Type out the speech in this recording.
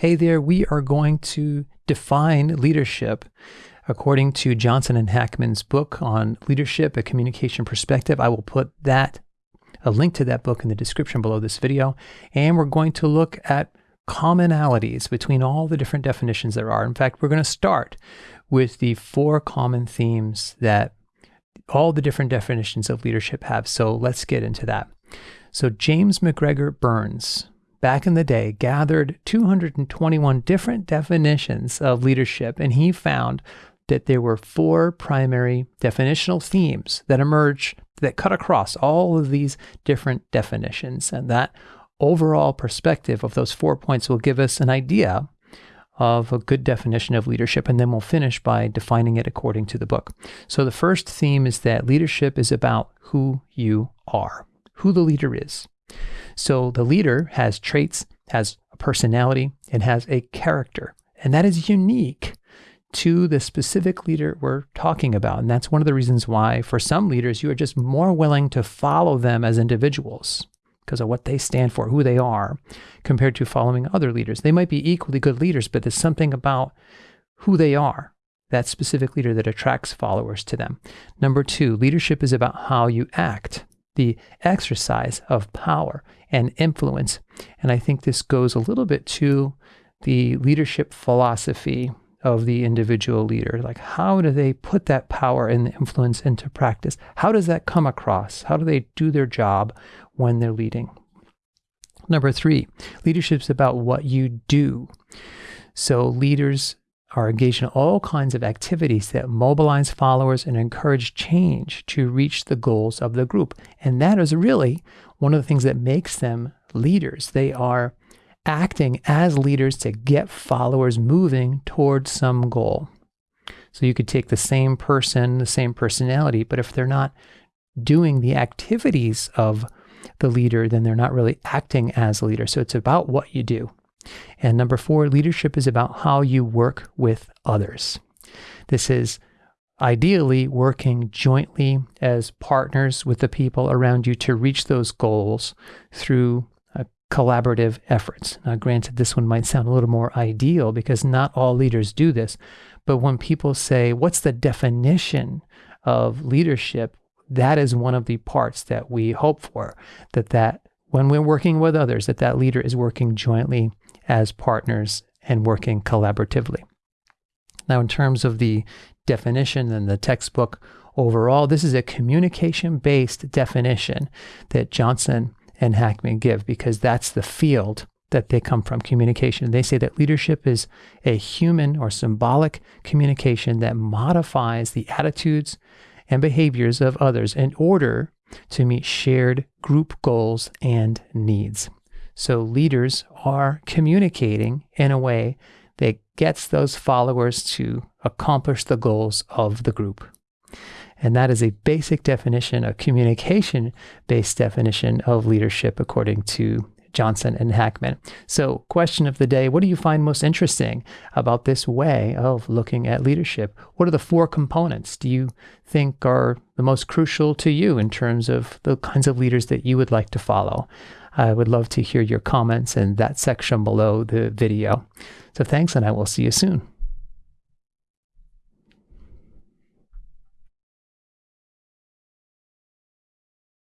Hey there, we are going to define leadership according to Johnson and Hackman's book on leadership, a communication perspective. I will put that a link to that book in the description below this video. And we're going to look at commonalities between all the different definitions there are. In fact, we're going to start with the four common themes that all the different definitions of leadership have. So let's get into that. So James MacGregor Burns, back in the day, gathered 221 different definitions of leadership, and he found that there were four primary definitional themes that emerge that cut across all of these different definitions. And that overall perspective of those four points will give us an idea of a good definition of leadership, and then we'll finish by defining it according to the book. So, the first theme is that leadership is about who you are, who the leader is. So, the leader has traits, has a personality, and has a character, and that is unique to the specific leader we're talking about. And that's one of the reasons why, for some leaders, you are just more willing to follow them as individuals because of what they stand for, who they are, compared to following other leaders. They might be equally good leaders, but there's something about who they are, that specific leader, that attracts followers to them. Number two, leadership is about how you act, the exercise of power and influence. And I think this goes a little bit to the leadership philosophy of the individual leader. Like, how do they put that power and influence into practice? How does that come across? How do they do their job when they're leading? Number three, leadership is about what you do. So, leaders are engaged in all kinds of activities that mobilize followers and encourage change to reach the goals of the group. And that is really one of the things that makes them leaders. They are acting as leaders to get followers moving towards some goal. So you could take the same person, the same personality, but if they're not doing the activities of the leader, then they're not really acting as a leader. So it's about what you do. And number four, leadership is about how you work with others. This is ideally working jointly as partners with the people around you to reach those goals through uh, collaborative efforts. Now, granted, this one might sound a little more ideal because not all leaders do this, but when people say, What's the definition of leadership? That is one of the parts that we hope for, that that when we're working with others, that that leader is working jointly as partners and working collaboratively. Now, in terms of the definition and the textbook overall, this is a communication based definition that Johnson and Hackman give because that's the field that they come from communication. They say that leadership is a human or symbolic communication that modifies the attitudes and behaviors of others in order to meet shared group goals and needs. So leaders are communicating in a way that gets those followers to accomplish the goals of the group. And that is a basic definition, a communication based definition of leadership, according to Johnson and Hackman. So, question of the day What do you find most interesting about this way of looking at leadership? What are the four components do you think are the most crucial to you in terms of the kinds of leaders that you would like to follow? I would love to hear your comments in that section below the video. So, thanks, and I will see you soon.